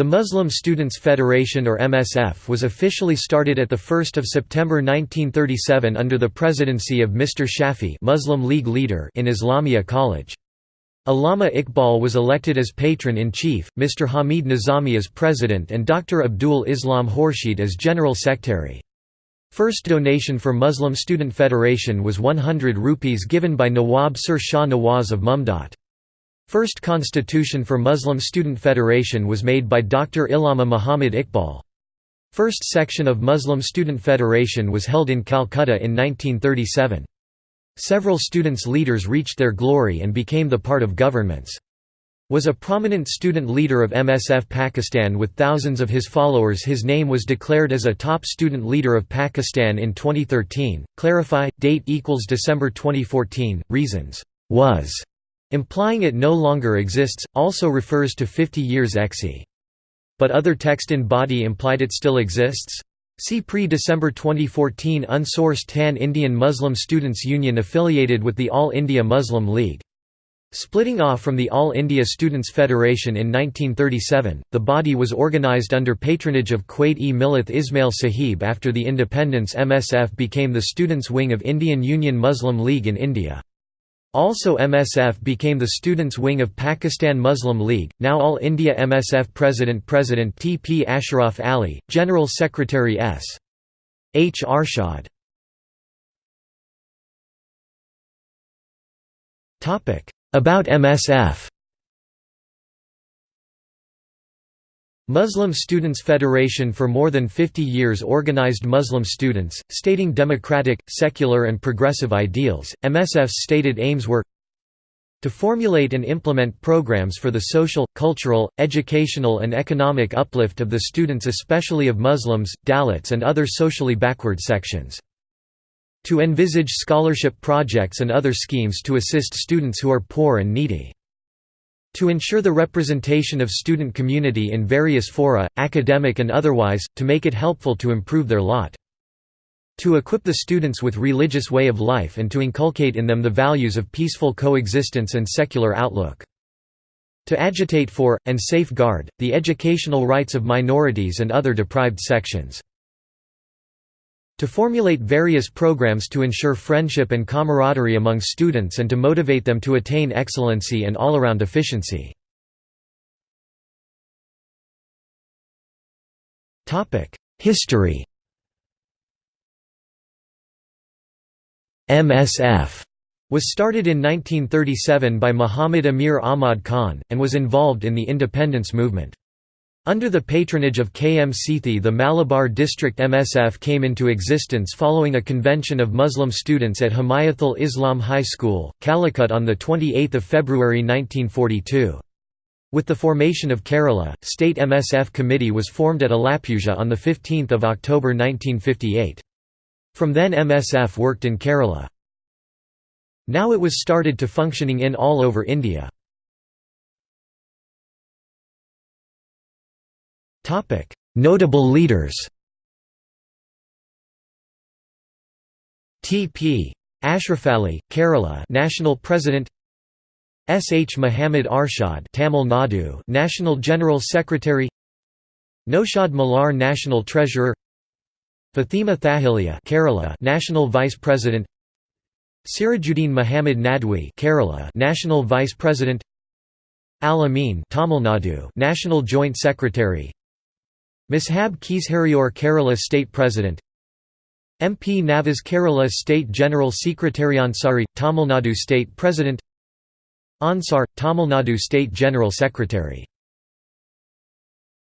The Muslim Students Federation or MSF was officially started at 1 September 1937 under the presidency of Mr. Shafi Muslim League leader in Islamia College. Allama Iqbal was elected as patron-in-chief, Mr. Hamid Nizami as president and Dr. Abdul Islam Khorshid as general secretary. First donation for Muslim Student Federation was 100 rupees given by Nawab Sir Shah Nawaz of Mamdot. First constitution for Muslim Student Federation was made by Dr. Allama Muhammad Iqbal. First section of Muslim Student Federation was held in Calcutta in 1937. Several students' leaders reached their glory and became the part of governments. Was a prominent student leader of MSF Pakistan with thousands of his followers his name was declared as a top student leader of Pakistan in 2013. Clarify, date equals December 2014, reasons, was Implying it no longer exists, also refers to 50 years exi. But other text in body implied it still exists? See pre-December 2014 unsourced TAN Indian Muslim Students Union affiliated with the All India Muslim League. Splitting off from the All India Students Federation in 1937, the body was organised under patronage of Quaid-e-Millath Ismail Sahib after the independence MSF became the students' wing of Indian Union Muslim League in India. Also MSF became the students' wing of Pakistan Muslim League, now All India MSF President President T. P. Ashraf Ali, General Secretary S. H. Arshad About MSF Muslim Students Federation for more than 50 years organized Muslim students, stating democratic, secular and progressive ideals. MSF's stated aims were to formulate and implement programs for the social, cultural, educational and economic uplift of the students especially of Muslims, Dalits and other socially backward sections. To envisage scholarship projects and other schemes to assist students who are poor and needy. To ensure the representation of student community in various fora, academic and otherwise, to make it helpful to improve their lot. To equip the students with religious way of life and to inculcate in them the values of peaceful coexistence and secular outlook. To agitate for, and safeguard, the educational rights of minorities and other deprived sections to formulate various programs to ensure friendship and camaraderie among students and to motivate them to attain excellency and all-around efficiency. History MSF was started in 1937 by Muhammad Amir Ahmad Khan, and was involved in the independence movement. Under the patronage of K. M. Sethi the Malabar District MSF came into existence following a convention of Muslim students at Himayatul Islam High School, Calicut on 28 February 1942. With the formation of Kerala, State MSF Committee was formed at Alappuzha on 15 October 1958. From then MSF worked in Kerala. Now it was started to functioning in all over India. Notable leaders T.P. Ashrafali, Kerala National President S. H. Muhammad Arshad Tamil Nadu National General Secretary Naushad Malar National Treasurer Fatima Thahilia Kerala National Vice President Sirajuddin Muhammad Nadwi Kerala National Vice President Al Amin Tamil Nadu National Joint Secretary Mishab Keshariore Kerala State President. MP Navas Kerala State General Secretary Ansari, Tamil Nadu State President. Ansar, Tamil Nadu State General Secretary